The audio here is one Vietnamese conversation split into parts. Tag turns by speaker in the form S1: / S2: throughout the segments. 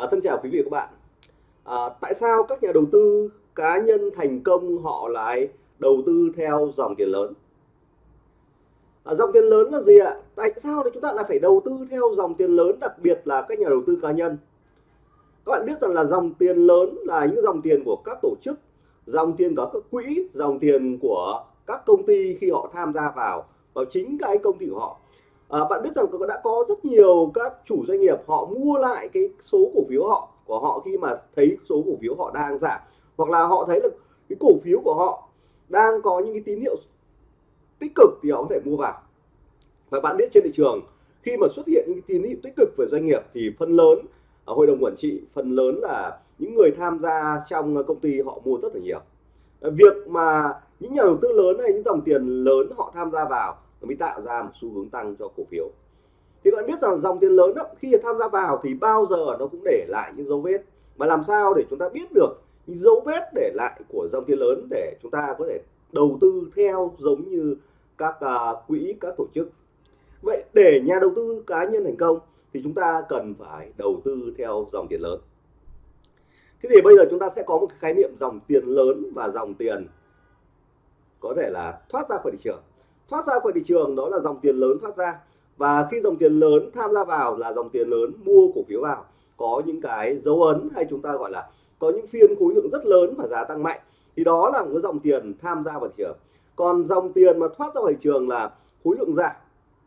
S1: À, thân chào quý vị và các bạn. À, tại sao các nhà đầu tư cá nhân thành công họ lại đầu tư theo dòng tiền lớn? À, dòng tiền lớn là gì ạ? Tại sao thì chúng ta lại phải đầu tư theo dòng tiền lớn, đặc biệt là các nhà đầu tư cá nhân? Các bạn biết rằng là dòng tiền lớn là những dòng tiền của các tổ chức, dòng tiền của các quỹ, dòng tiền của các công ty khi họ tham gia vào vào chính cái công ty của họ à, bạn biết rằng đã có rất nhiều các chủ doanh nghiệp họ mua lại cái số cổ phiếu họ của họ khi mà thấy số cổ phiếu họ đang giảm. Hoặc là họ thấy là cái cổ phiếu của họ đang có những cái tín hiệu tích cực thì họ có thể mua vào. Và bạn biết trên thị trường khi mà xuất hiện những cái tín hiệu tích cực về doanh nghiệp thì phần lớn ở hội đồng quản trị phần lớn là những người tham gia trong công ty họ mua rất là nhiều. Việc mà những nhà đầu tư lớn hay những dòng tiền lớn họ tham gia vào nó mới tạo ra một xu hướng tăng cho cổ phiếu. Thì các bạn biết rằng dòng tiền lớn đó, khi tham gia vào thì bao giờ nó cũng để lại những dấu vết. Mà làm sao để chúng ta biết được những dấu vết để lại của dòng tiền lớn để chúng ta có thể đầu tư theo giống như các uh, quỹ các tổ chức? Vậy để nhà đầu tư cá nhân thành công thì chúng ta cần phải đầu tư theo dòng tiền lớn. Thế thì bây giờ chúng ta sẽ có một khái niệm dòng tiền lớn và dòng tiền có thể là thoát ra khỏi thị trường thoát ra khỏi thị trường đó là dòng tiền lớn thoát ra. Và khi dòng tiền lớn tham gia vào là dòng tiền lớn mua cổ phiếu vào. Có những cái dấu ấn hay chúng ta gọi là có những phiên khối lượng rất lớn và giá tăng mạnh. Thì đó là một dòng tiền tham gia vào thị trường. Còn dòng tiền mà thoát ra khỏi thị trường là khối lượng giảm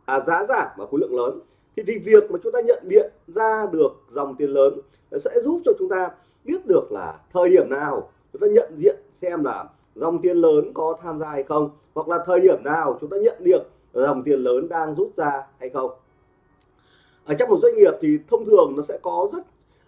S1: à, giá giảm và khối lượng lớn. Thì, thì việc mà chúng ta nhận diện ra được dòng tiền lớn sẽ giúp cho chúng ta biết được là thời điểm nào chúng ta nhận diện xem là dòng tiền lớn có tham gia hay không? Hoặc là thời điểm nào chúng ta nhận được dòng tiền lớn đang rút ra hay không? Ở trong một doanh nghiệp thì thông thường nó sẽ có rất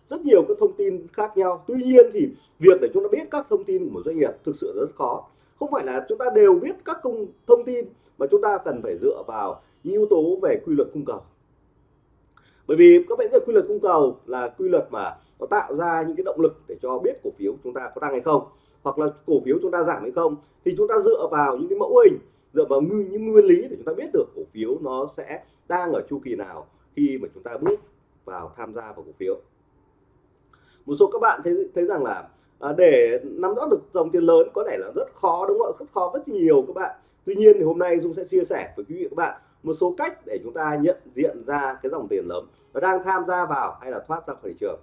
S1: rất nhiều các thông tin khác nhau. Tuy nhiên thì việc để chúng ta biết các thông tin của một doanh nghiệp thực sự rất khó. Không phải là chúng ta đều biết các công, thông tin, mà chúng ta cần phải dựa vào những yếu tố về quy luật cung cầu. Bởi vì các bạn biết quy luật cung cầu là quy luật mà nó tạo ra những cái động lực để cho biết cổ phiếu chúng ta có tăng hay không hoặc là cổ phiếu chúng ta giảm hay không thì chúng ta dựa vào những cái mẫu hình dựa vào những nguyên lý để chúng ta biết được cổ phiếu nó sẽ đang ở chu kỳ nào khi mà chúng ta bước vào tham gia vào cổ phiếu. Một số các bạn thấy thấy rằng là à, để nắm rõ được dòng tiền lớn có thể là rất khó đúng không ạ? Rất khó rất nhiều các bạn. Tuy nhiên thì hôm nay dung sẽ chia sẻ với quý vị các bạn một số cách để chúng ta nhận diện ra cái dòng tiền lớn nó đang tham gia vào hay là thoát ra khỏi thị trường.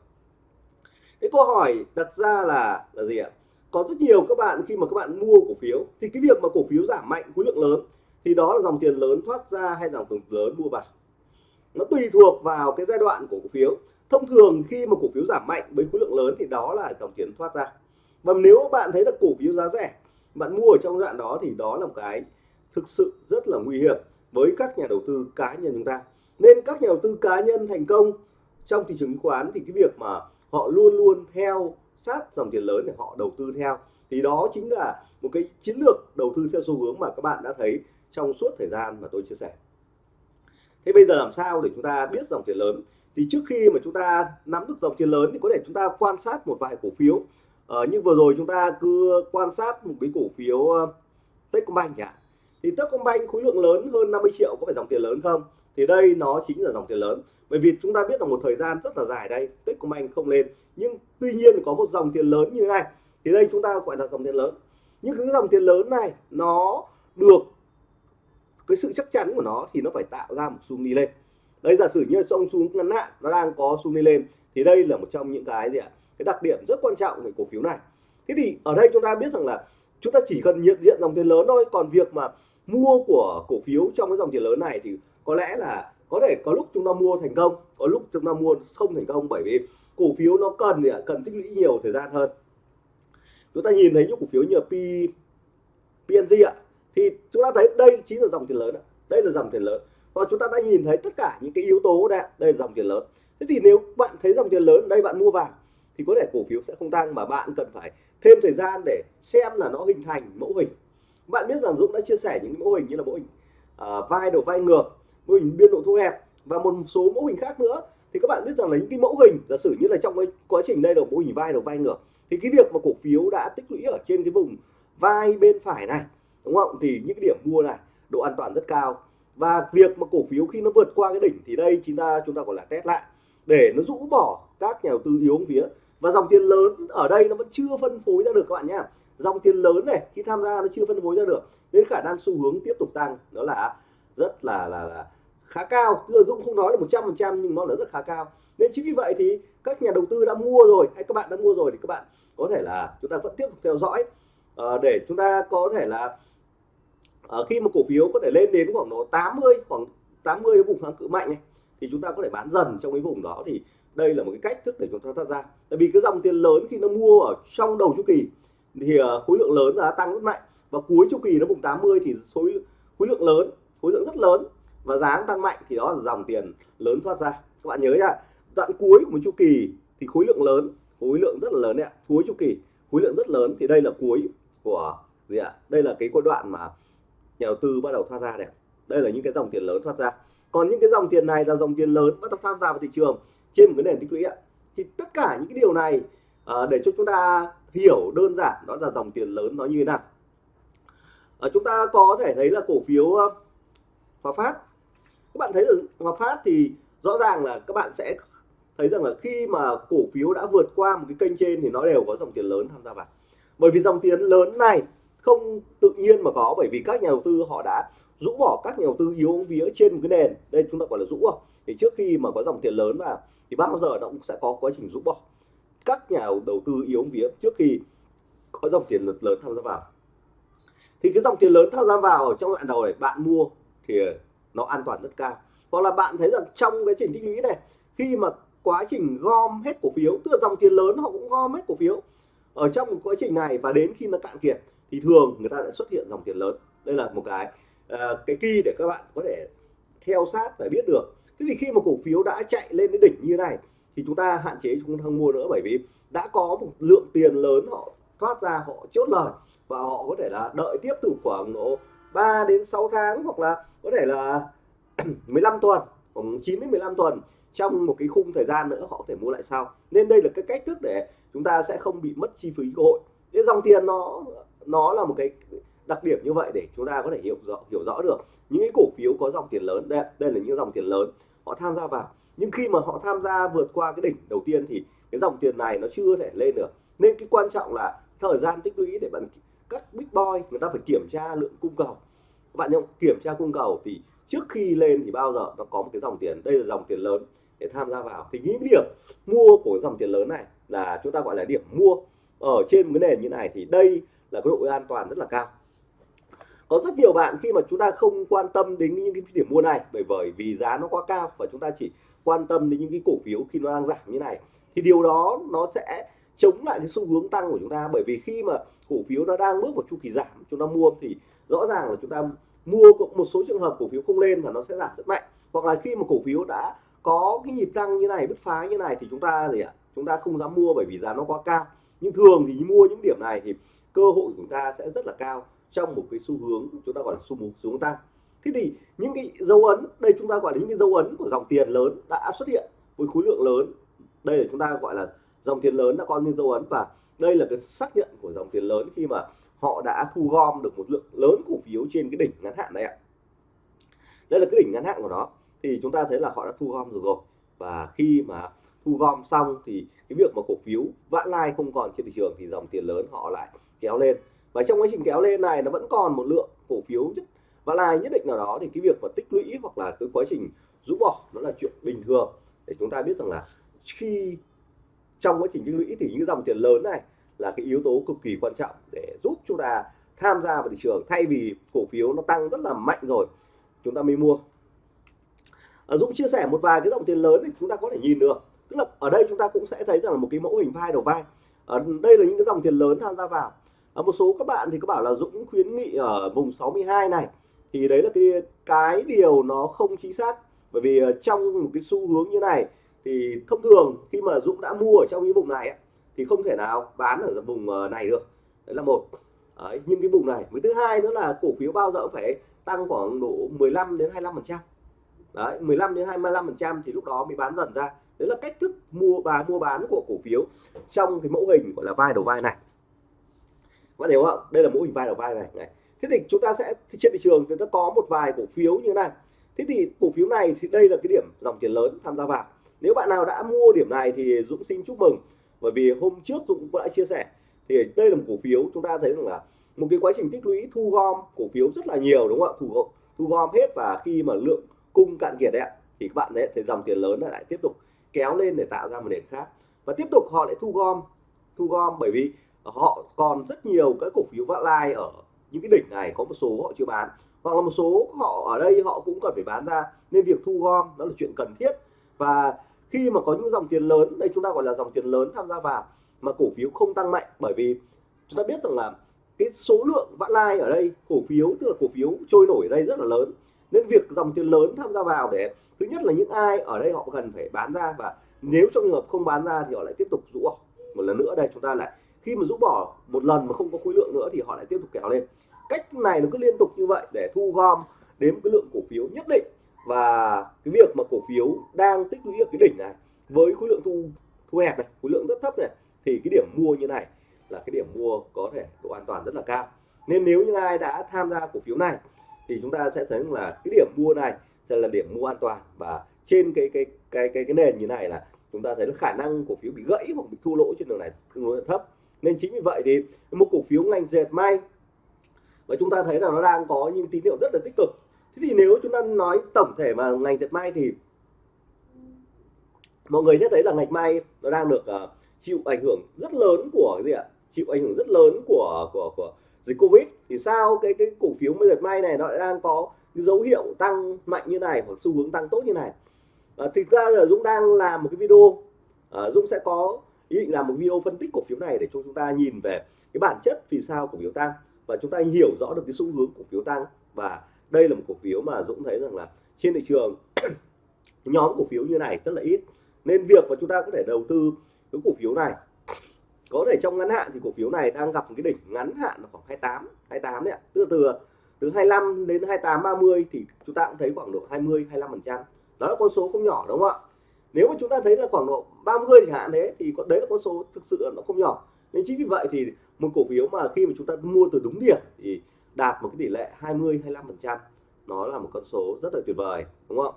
S1: Cái câu hỏi đặt ra là là gì ạ? Có rất nhiều các bạn khi mà các bạn mua cổ phiếu, thì cái việc mà cổ phiếu giảm mạnh, khối lượng lớn, thì đó là dòng tiền lớn thoát ra hay dòng tiền lớn mua vào. Nó tùy thuộc vào cái giai đoạn của cổ phiếu. Thông thường khi mà cổ phiếu giảm mạnh với khối lượng lớn thì đó là dòng tiền thoát ra. Và nếu bạn thấy là cổ phiếu giá rẻ, bạn mua ở trong đoạn đó thì đó là một cái thực sự rất là nguy hiểm với các nhà đầu tư cá nhân chúng ta. Nên các nhà đầu tư cá nhân thành công trong thị trường chứng khoán thì cái việc mà họ luôn luôn theo sát dòng tiền lớn để họ đầu tư theo. Thì đó chính là một cái chiến lược đầu tư theo xu hướng mà các bạn đã thấy trong suốt thời gian mà tôi chia sẻ. Thế bây giờ làm sao để chúng ta biết dòng tiền lớn? Thì trước khi mà chúng ta nắm được dòng tiền lớn thì có thể chúng ta quan sát một vài cổ phiếu. Ờ, nhưng vừa rồi chúng ta cứ quan sát một cái cổ phiếu ờ, Techcombank nhỉ? thì Techcombank khối lượng lớn hơn 50 triệu có phải dòng tiền lớn không? Thì đây nó chính là dòng tiền lớn. Bởi vì chúng ta biết là một thời gian rất là dài đây Techcombank không lên. Nhưng tuy nhiên có một dòng tiền lớn như thế này, thì đây chúng ta gọi là dòng tiền lớn. Nhưng cái dòng tiền lớn này, nó được cái sự chắc chắn của nó thì nó phải tạo ra một xu đi lên. Đây giả sử như song xuống ngắn hạn, nó đang có xu đi lên, thì đây là một trong những cái gì ạ? Cái đặc điểm rất quan trọng về cổ phiếu này. Thế thì ở đây chúng ta biết rằng là chúng ta chỉ cần nhận diện dòng tiền lớn thôi. Còn việc mà mua của cổ phiếu trong cái dòng tiền lớn này thì có lẽ là có thể có lúc chúng ta mua thành công có lúc chúng ta mua không thành công bởi vì cổ phiếu nó cần gì ạ? Cần tích lũy nhiều thời gian hơn. Chúng ta nhìn thấy những cổ phiếu như P PNG ạ. Thì chúng ta thấy đây chính là dòng tiền lớn đây là dòng tiền lớn. Và chúng ta đã nhìn thấy tất cả những cái yếu tố đây đây là dòng tiền lớn. Thế thì nếu bạn thấy dòng tiền lớn đây bạn mua vào thì có thể cổ phiếu sẽ không tăng mà bạn cần phải thêm thời gian để xem là nó hình thành mẫu hình. Bạn biết rằng Dũng đã chia sẻ những mẫu hình như là mẫu hình uh, vai đầu vai ngược mô hình biên độ thu hẹp và một số mẫu hình khác nữa. Thì các bạn biết rằng là những cái mẫu hình, giả sử như là trong cái quá trình đây là mô hình vai đầu vai ngược, thì cái việc mà cổ phiếu đã tích lũy ở trên cái vùng vai bên phải này, đúng không? Thì những cái điểm mua này, độ an toàn rất cao. Và việc mà cổ phiếu khi nó vượt qua cái đỉnh thì đây chúng ta chúng ta gọi là test lại, để nó rũ bỏ các nhà đầu tư yếu phía. Và dòng tiền lớn ở đây nó vẫn chưa phân phối ra được các bạn nhé dòng tiền lớn này, khi tham gia nó chưa phân phối ra được, nên khả năng xu hướng tiếp tục tăng, đó là rất là là, là khá cao. Cứ Dũng không nói là 100 phần trăm nhưng nó là rất khá cao. Nên chính vì vậy thì các nhà đầu tư đã mua rồi hay các bạn đã mua rồi thì các bạn có thể là chúng ta vẫn tiếp tục theo dõi. Uh, để chúng ta có thể là uh, khi mà cổ phiếu có thể lên đến khoảng độ 80 khoảng 80 vùng kháng cự mạnh này thì chúng ta có thể bán dần trong cái vùng đó. Thì đây là một cái cách thức để chúng ta thoát ra. Tại vì cái dòng tiền lớn khi nó mua ở trong đầu chu kỳ thì uh, khối lượng lớn giá tăng rất mạnh. Và cuối chu kỳ nó vùng 80 thì số khối lượng lớn khối lượng rất lớn và giá tăng mạnh thì đó là dòng tiền lớn thoát ra. Các bạn nhớ nhá đoạn cuối của một chu kỳ thì khối lượng lớn khối lượng rất là lớn đấy ạ. Cuối chu kỳ khối lượng rất lớn thì đây là cuối của gì ạ? Đây là cái quãng đoạn mà nhà đầu tư bắt đầu thoát ra này đây là những cái dòng tiền lớn thoát ra. Còn những cái dòng tiền này là dòng tiền lớn bắt đầu tham gia vào thị trường trên một cái nền tích lũy ạ. Thì tất cả những cái điều này à, để cho chúng ta hiểu đơn giản đó là dòng tiền lớn nó như thế nào. À, chúng ta có thể thấy là cổ phiếu uh, Hòa Phát. Các bạn thấy là Hòa Phát thì rõ ràng là các bạn sẽ thấy rằng là khi mà cổ phiếu đã vượt qua một cái kênh trên thì nó đều có dòng tiền lớn tham gia vào. Bởi vì dòng tiền lớn này không tự nhiên mà có, bởi vì các nhà đầu tư họ đã rũ bỏ các nhà đầu tư yếu vía trên một cái nền. Đây chúng ta gọi là rũ bỏ. Thì trước khi mà có dòng tiền lớn vào thì bao giờ nó cũng sẽ có quá trình rũ bỏ. Các nhà đầu tư yếu vía trước khi có dòng tiền lớn tham gia vào. Thì cái dòng tiền lớn tham gia vào ở trong đoạn đầu này, bạn mua thì nó an toàn rất cao. Hoặc là bạn thấy rằng trong cái trình tích lũy này khi mà quá trình gom hết cổ phiếu tức là dòng tiền lớn họ cũng gom hết cổ phiếu ở trong một quá trình này và đến khi nó cạn kiệt thì thường người ta sẽ xuất hiện dòng tiền lớn. Đây là một cái uh, cái key để các bạn có thể theo sát và biết được. Thế thì khi mà cổ phiếu đã chạy lên đến đỉnh như này thì chúng ta hạn chế chúng ta không mua nữa bởi vì đã có một lượng tiền lớn họ thoát ra họ chốt lời và họ có thể là đợi tiếp tục khoảng độ 3 đến 6 tháng hoặc là có thể là 15 tuần, khoảng 9 đến 15 tuần trong một cái khung thời gian nữa họ có thể mua lại sau. Nên đây là cái cách thức để chúng ta sẽ không bị mất chi phí cơ hội. Cái dòng tiền nó nó là một cái đặc điểm như vậy để chúng ta có thể hiểu rõ hiểu rõ được những cái cổ phiếu có dòng tiền lớn. Đây đây là những dòng tiền lớn họ tham gia vào. Nhưng khi mà họ tham gia vượt qua cái đỉnh đầu tiên thì cái dòng tiền này nó chưa thể lên được. Nên cái quan trọng là thời gian tích lũy để bạn các big boy, người ta phải kiểm tra lượng cung cầu. Các bạn nhớ kiểm tra cung cầu thì trước khi lên thì bao giờ nó có một cái dòng tiền, đây là dòng tiền lớn để tham gia vào. Thì những điểm mua của dòng tiền lớn này là chúng ta gọi là điểm mua ở trên một cái nền như này thì đây là cái độ an toàn rất là cao. Có rất nhiều bạn khi mà chúng ta không quan tâm đến những cái điểm mua này, bởi bởi vì giá nó quá cao và chúng ta chỉ quan tâm đến những cái cổ phiếu khi nó đang giảm như này, thì điều đó nó sẽ chống lại cái xu hướng tăng của chúng ta. Bởi vì khi mà cổ phiếu nó đang bước vào chu kỳ giảm, chúng ta mua thì rõ ràng là chúng ta mua một số trường hợp cổ phiếu không lên và nó sẽ giảm rất mạnh. Hoặc là khi mà cổ phiếu đã có cái nhịp tăng như này, bứt phá như này thì chúng ta gì ạ? Chúng ta không dám mua bởi vì giá nó quá cao. Nhưng thường thì mua những điểm này thì cơ hội của chúng ta sẽ rất là cao trong một cái xu hướng chúng ta gọi là xu hướng xuống tăng. Thế thì những cái dấu ấn, đây chúng ta gọi là những cái dấu ấn của dòng tiền lớn đã xuất hiện với khối lượng lớn. Đây là chúng ta gọi là dòng tiền lớn đã có những dấu ấn và đây là cái xác nhận của dòng tiền lớn khi mà họ đã thu gom được một lượng lớn cổ phiếu trên cái đỉnh ngắn hạn này ạ. Đây là cái đỉnh ngắn hạn của nó. Thì chúng ta thấy là họ đã thu gom rồi rồi. Và khi mà thu gom xong thì cái việc mà cổ phiếu vãn lai không còn trên thị trường thì dòng tiền lớn họ lại kéo lên. Và trong quá trình kéo lên này nó vẫn còn một lượng cổ phiếu nhất, vãn lai nhất định nào đó. Thì cái việc mà tích lũy hoặc là cái quá trình rũ bỏ nó là chuyện bình thường. Để chúng ta biết rằng là khi trong quá trình tích lũy thì những dòng tiền lớn này là cái yếu tố cực kỳ quan trọng để giúp chúng ta tham gia vào thị trường. Thay vì cổ phiếu nó tăng rất là mạnh rồi chúng ta mới mua. À, Dũng chia sẻ một vài cái dòng tiền lớn thì chúng ta có thể nhìn được. Tức là ở đây chúng ta cũng sẽ thấy rằng là một cái mẫu hình vai đầu vai. Ở đây là những cái dòng tiền lớn tham gia vào. Ở một số các bạn thì có bảo là Dũng khuyến nghị ở vùng 62 này. Thì đấy là cái cái điều nó không chính xác. Bởi vì trong một cái xu hướng như này thì thông thường khi mà Dũng đã mua ở trong những vùng này ấy, thì không thể nào bán ở vùng ờ, này được. Đấy là một. Đấy, nhưng cái vùng này. Với thứ hai nữa là cổ phiếu bao giờ cũng phải tăng khoảng độ 15 đến 25 phần trăm. Đấy 15 đến 25 phần trăm thì lúc đó mới bán dần ra. Đấy là cách thức mua và mua bán của cổ phiếu trong cái mẫu hình gọi là vai đầu vai này. Các bạn hiểu không? Đây là mẫu hình vai đầu vai này, này. thế thì chúng ta sẽ trên thị trường thì nó có một vài cổ phiếu như thế này. Thế thì cổ phiếu này thì đây là cái điểm dòng tiền lớn tham gia vào nếu bạn nào đã mua điểm này thì Dũng xin chúc mừng. Bởi vì hôm trước Dũng cũng đã chia sẻ. Thì đây là một cổ phiếu chúng ta thấy rằng là một cái quá trình tích lũy thu gom cổ phiếu rất là nhiều, đúng không ạ? Thu thu gom hết và khi mà lượng cung cạn kiệt đấy thì các bạn đấy thì dòng tiền lớn lại tiếp tục kéo lên để tạo ra một nền khác. Và tiếp tục họ lại thu gom thu gom bởi vì họ còn rất nhiều cái cổ phiếu vã lai ở những cái đỉnh này, có một số họ chưa bán. Hoặc là một số họ ở đây họ cũng cần phải bán ra. Nên việc thu gom đó là chuyện cần thiết. Và khi mà có những dòng tiền lớn, đây chúng ta gọi là dòng tiền lớn tham gia vào, mà cổ phiếu không tăng mạnh, bởi vì chúng ta biết rằng là cái số lượng vãn lai ở đây, cổ phiếu, tức là cổ phiếu trôi nổi ở đây rất là lớn. Nên việc dòng tiền lớn tham gia vào để, thứ nhất là những ai ở đây họ cần phải bán ra và nếu trong trường hợp không bán ra thì họ lại tiếp tục rũ bỏ. Một lần nữa đây, chúng ta lại, khi mà rũ bỏ một lần mà không có khối lượng nữa thì họ lại tiếp tục kéo lên. Cách này nó cứ liên tục như vậy để thu gom đến cái lượng cổ phiếu nhất định và cái việc mà cổ phiếu đang tích lũy ở cái đỉnh này, với khối lượng thu thu hẹp này, khối lượng rất thấp này, thì cái điểm mua như này là cái điểm mua có thể độ an toàn rất là cao. Nên nếu như ai đã tham gia cổ phiếu này, thì chúng ta sẽ thấy là cái điểm mua này sẽ là điểm mua an toàn. Và trên cái cái cái cái cái nền như này là chúng ta thấy là khả năng cổ phiếu bị gãy hoặc bị thua lỗ trên đường này tương đối là thấp. Nên chính vì vậy thì một cổ phiếu ngành dệt may, và chúng ta thấy là nó đang có những tín hiệu rất là tích cực thế thì nếu chúng ta nói tổng thể mà ngành dệt may thì mọi người sẽ thấy là ngành may nó đang được uh, chịu ảnh hưởng rất lớn của cái gì ạ? Chịu ảnh hưởng rất lớn của của của dịch covid. Thì sao cái cái cổ phiếu dệt may này nó đang có cái dấu hiệu tăng mạnh như này hoặc xu hướng tăng tốt như này? À, thực ra là Dũng đang làm một cái video à, Dũng sẽ có ý định làm một video phân tích cổ phiếu này để cho chúng ta nhìn về cái bản chất vì sao cổ phiếu tăng và chúng ta hiểu rõ được cái xu hướng cổ phiếu tăng và đây là một cổ phiếu mà Dũng thấy rằng là trên thị trường nhóm cổ phiếu như này rất là ít. Nên việc mà chúng ta có thể đầu tư cái cổ phiếu này, có thể trong ngắn hạn thì cổ phiếu này đang gặp một cái đỉnh ngắn hạn là khoảng 28 28 đấy ạ. Từ từ từ 25 đến 28 30 thì chúng ta cũng thấy khoảng độ 20 25 phần trăm. Đó là con số không nhỏ, đúng không ạ? Nếu mà chúng ta thấy là khoảng độ 30 chẳng hạn thế, thì đấy là con số thực sự là nó không nhỏ. Nên chính vì vậy thì một cổ phiếu mà khi mà chúng ta mua từ đúng điểm thì đạt một cái tỷ lệ 20 25 phần trăm. Nó là một con số rất là tuyệt vời đúng không?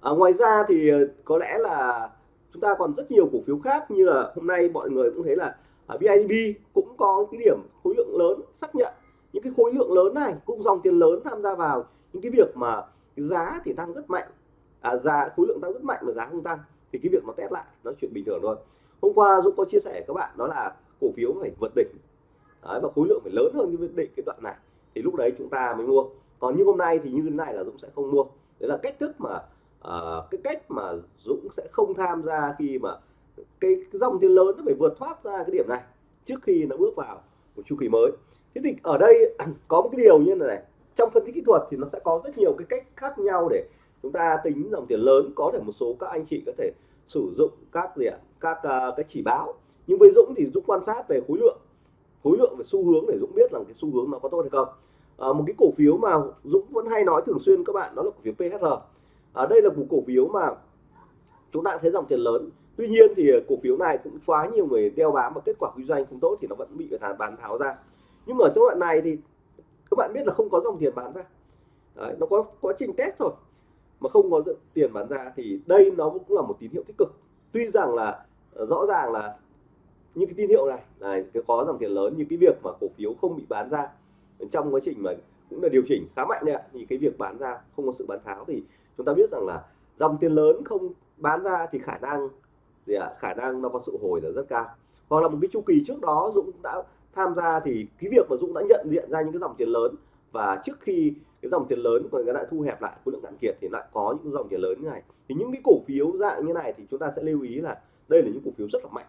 S1: À, ngoài ra thì ờ, có lẽ là chúng ta còn rất nhiều cổ phiếu khác như là hôm nay mọi người cũng thấy là à, ở BIDB cũng có cái điểm khối lượng lớn xác nhận. Những cái khối lượng lớn này cũng dòng tiền lớn tham gia vào. Những cái việc mà giá thì tăng rất mạnh à, giá khối lượng tăng rất mạnh mà giá không tăng thì cái việc nó test lại nó chuyện bình thường thôi. Hôm qua Dũng có chia sẻ các bạn đó là cổ phiếu phải vượt đỉnh đấy, và khối lượng phải lớn hơn cái định cái đoạn này. Thì lúc đấy chúng ta mới mua. Còn như hôm nay thì như thế này là Dũng sẽ không mua. Đấy là cách thức mà uh, cái cách mà Dũng sẽ không tham gia khi mà cái, cái dòng tiền lớn nó phải vượt thoát ra cái điểm này trước khi nó bước vào một chu kỳ mới. Thế thì ở đây có một cái điều như này, này trong phân tích kỹ thuật thì nó sẽ có rất nhiều cái cách khác nhau để chúng ta tính dòng tiền lớn. Có thể một số các anh chị có thể sử dụng các gì ạ? Các uh, cái chỉ báo. Nhưng với Dũng thì Dũng quan sát về khối lượng khối lượng về xu hướng để Dũng biết rằng cái xu hướng nó có tốt hay không. À, một cái cổ phiếu mà Dũng vẫn hay nói thường xuyên các bạn đó là cổ phiếu PHR à, đây là một cổ phiếu mà chúng ta thấy dòng tiền lớn. Tuy nhiên thì cổ phiếu này cũng quá nhiều người đeo bám và kết quả kinh doanh không tốt thì nó vẫn bị người ta bán tháo ra. Nhưng mà ở trong đoạn này thì các bạn biết là không có dòng tiền bán ra. Đấy, nó có quá trình test thôi mà không có tiền bán ra thì đây nó cũng là một tín hiệu tích cực. Tuy rằng là ờ, rõ ràng là những cái tín hiệu này. Này có dòng tiền lớn như cái việc mà cổ phiếu không bị bán ra trong quá trình mà cũng là điều chỉnh khá mạnh đấy ạ. Thì cái việc bán ra không có sự bán tháo thì chúng ta biết rằng là dòng tiền lớn không bán ra thì khả năng gì ạ? Khả năng nó có sự hồi là rất cao. Hoặc là một cái chu kỳ trước đó Dũng đã tham gia thì cái việc mà Dũng đã nhận diện ra những cái dòng tiền lớn và trước khi cái dòng tiền lớn còn lại thu hẹp lại, khối lượng cạn kiệt thì lại có những dòng tiền lớn như này. Thì những cái cổ phiếu dạng như này thì chúng ta sẽ lưu ý là đây là những cổ phiếu rất là mạnh.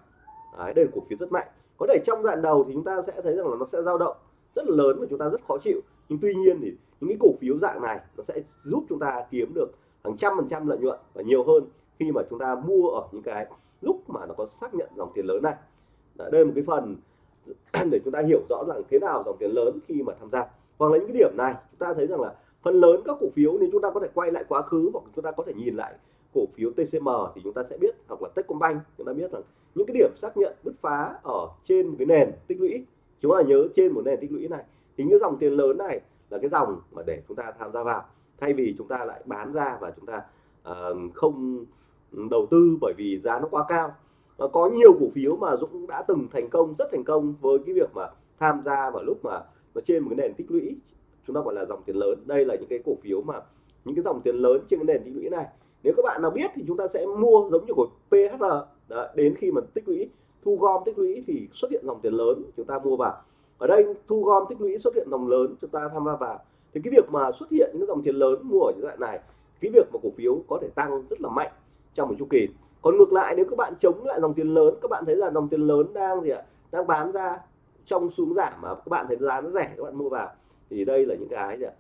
S1: Đấy, đây là cổ phiếu rất mạnh. Có thể trong đoạn đầu thì chúng ta sẽ thấy rằng là nó sẽ dao động rất là lớn và chúng ta rất khó chịu. Nhưng tuy nhiên thì những cái cổ phiếu dạng này nó sẽ giúp chúng ta kiếm được hàng trăm phần trăm lợi nhuận và nhiều hơn khi mà chúng ta mua ở những cái lúc mà nó có xác nhận dòng tiền lớn này. Đấy, đây là một cái phần để chúng ta hiểu rõ rằng thế nào dòng tiền lớn khi mà tham gia. Hoặc là những cái điểm này chúng ta thấy rằng là phần lớn các cổ phiếu nếu chúng ta có thể quay lại quá khứ hoặc chúng ta có thể nhìn lại cổ phiếu TCM thì chúng ta sẽ biết hoặc là Techcombank chúng ta biết rằng những cái điểm xác nhận bứt phá ở trên một cái nền tích lũy chúng ta nhớ trên một nền tích lũy này. Thì những dòng tiền lớn này là cái dòng mà để chúng ta tham gia vào thay vì chúng ta lại bán ra và chúng ta uh, không đầu tư bởi vì giá nó quá cao. Và có nhiều cổ phiếu mà Dũng đã từng thành công rất thành công với cái việc mà tham gia vào lúc mà nó trên một cái nền tích lũy chúng ta gọi là dòng tiền lớn. Đây là những cái cổ phiếu mà những cái dòng tiền lớn trên cái nền tích lũy này nếu các bạn nào biết thì chúng ta sẽ mua giống như của PHR Đó, đến khi mà tích lũy thu gom tích lũy thì xuất hiện dòng tiền lớn chúng ta mua vào. Ở đây thu gom tích lũy xuất hiện dòng lớn chúng ta tham gia vào. Thì cái việc mà xuất hiện những dòng tiền lớn mua ở những loại này cái việc mà cổ phiếu có thể tăng rất là mạnh trong một chu kỳ. Còn ngược lại nếu các bạn chống lại dòng tiền lớn các bạn thấy là dòng tiền lớn đang gì ạ? Đang bán ra trong xuống giảm mà các bạn thấy giá nó rẻ các bạn mua vào. Thì đây là những cái gì ạ?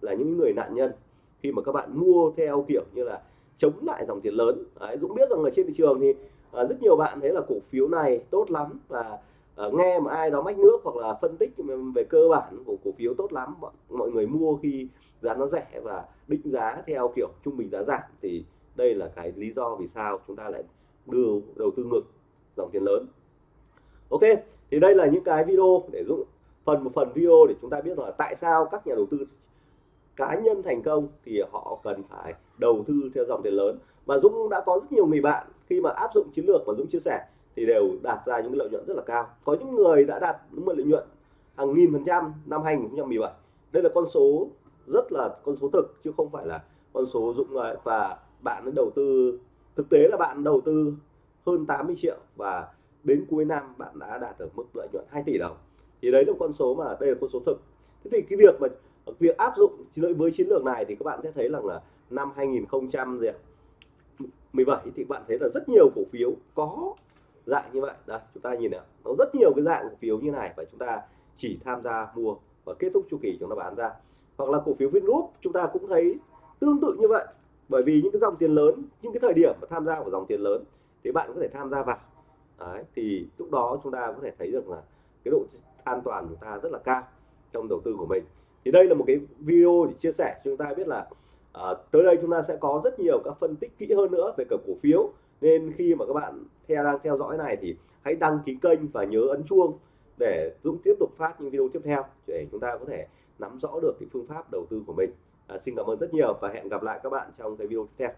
S1: là những người nạn nhân. Khi mà các bạn mua theo kiểu như là chống lại dòng tiền lớn. Đấy, Dũng biết rằng ở trên thị trường thì à, rất nhiều bạn thấy là cổ phiếu này tốt lắm và à, nghe mà ai đó mách nước hoặc là phân tích về cơ bản của cổ phiếu tốt lắm mọi người mua khi giá nó rẻ và định giá theo kiểu trung bình giá giảm thì đây là cái lý do vì sao chúng ta lại đưa đầu tư ngược dòng tiền lớn. Ok thì đây là những cái video để dũng phần một phần video để chúng ta biết là tại sao các nhà đầu tư cá nhân thành công thì họ cần phải đầu tư theo dòng tiền lớn. Và Dũng đã có rất nhiều người bạn khi mà áp dụng chiến lược mà Dũng chia sẻ thì đều đạt ra những lợi nhuận rất là cao. Có những người đã đạt những lợi nhuận hàng nghìn phần trăm năm 2017 đây là con số rất là, con số thực chứ không phải là con số Dũng à, và bạn đầu tư, thực tế là bạn đầu tư hơn 80 triệu và đến cuối năm bạn đã đạt được mức lợi nhuận 2 tỷ đồng. Thì đấy là con số mà, đây là con số thực. Thế thì cái việc mà, việc áp dụng với chiến lược này thì các bạn sẽ thấy rằng là năm 2017 thì bạn thấy là rất nhiều cổ phiếu có dạng như vậy. Đây chúng ta nhìn nào. Nó rất nhiều cái dạng cổ phiếu như này và chúng ta chỉ tham gia mua và kết thúc chu kỳ chúng ta bán ra. Hoặc là cổ phiếu Vingroup chúng ta cũng thấy tương tự như vậy. Bởi vì những cái dòng tiền lớn những cái thời điểm mà tham gia vào dòng tiền lớn thì bạn có thể tham gia vào. Đấy, thì lúc đó chúng ta có thể thấy được là cái độ an toàn của chúng ta rất là cao trong đầu tư của mình. Thì đây là một cái video để chia sẻ cho chúng ta biết là à, tới đây chúng ta sẽ có rất nhiều các phân tích kỹ hơn nữa về cả cổ phiếu. Nên khi mà các bạn theo đang theo dõi này thì hãy đăng ký kênh và nhớ ấn chuông để Dũng tiếp tục phát những video tiếp theo để chúng ta có thể nắm rõ được cái phương pháp đầu tư của mình. À, xin cảm ơn rất nhiều và hẹn gặp lại các bạn trong cái video tiếp theo.